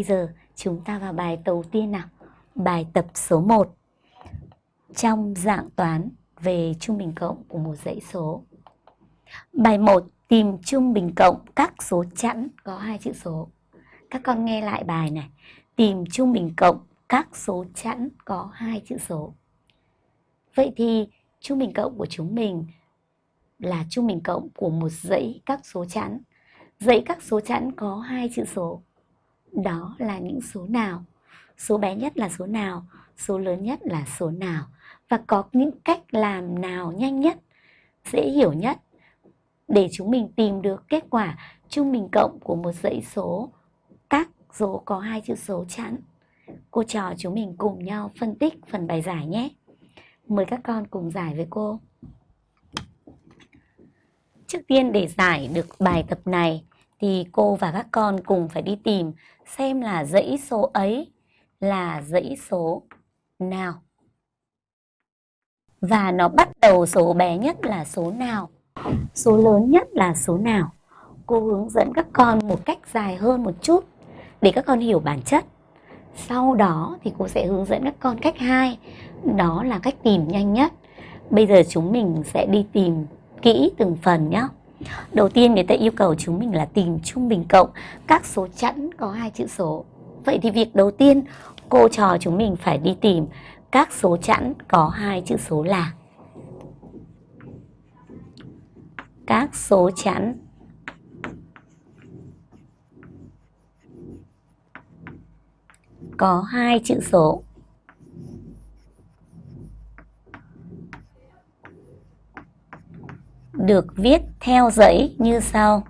Bây giờ, chúng ta vào bài đầu tiên nào. Bài tập số 1. Trong dạng toán về trung bình cộng của một dãy số. Bài 1 tìm trung bình cộng các số chẵn có hai chữ số. Các con nghe lại bài này. Tìm trung bình cộng các số chẵn có hai chữ số. Vậy thì, trung bình cộng của chúng mình là trung bình cộng của một dãy các số chẵn. Dãy các số chẵn có hai chữ số đó là những số nào? Số bé nhất là số nào? Số lớn nhất là số nào? Và có những cách làm nào nhanh nhất, dễ hiểu nhất để chúng mình tìm được kết quả trung bình cộng của một dãy số? Các số có hai chữ số chẵn. Cô trò chúng mình cùng nhau phân tích phần bài giải nhé. Mời các con cùng giải với cô. Trước tiên để giải được bài tập này thì cô và các con cùng phải đi tìm xem là dãy số ấy là dãy số nào. Và nó bắt đầu số bé nhất là số nào, số lớn nhất là số nào. Cô hướng dẫn các con một cách dài hơn một chút để các con hiểu bản chất. Sau đó thì cô sẽ hướng dẫn các con cách hai, đó là cách tìm nhanh nhất. Bây giờ chúng mình sẽ đi tìm kỹ từng phần nhé. Đầu tiên người ta yêu cầu chúng mình là tìm trung bình cộng các số chẵn có hai chữ số. Vậy thì việc đầu tiên cô trò chúng mình phải đi tìm các số chẵn có hai chữ số là các số chẵn có hai chữ số được viết theo dãy như sau.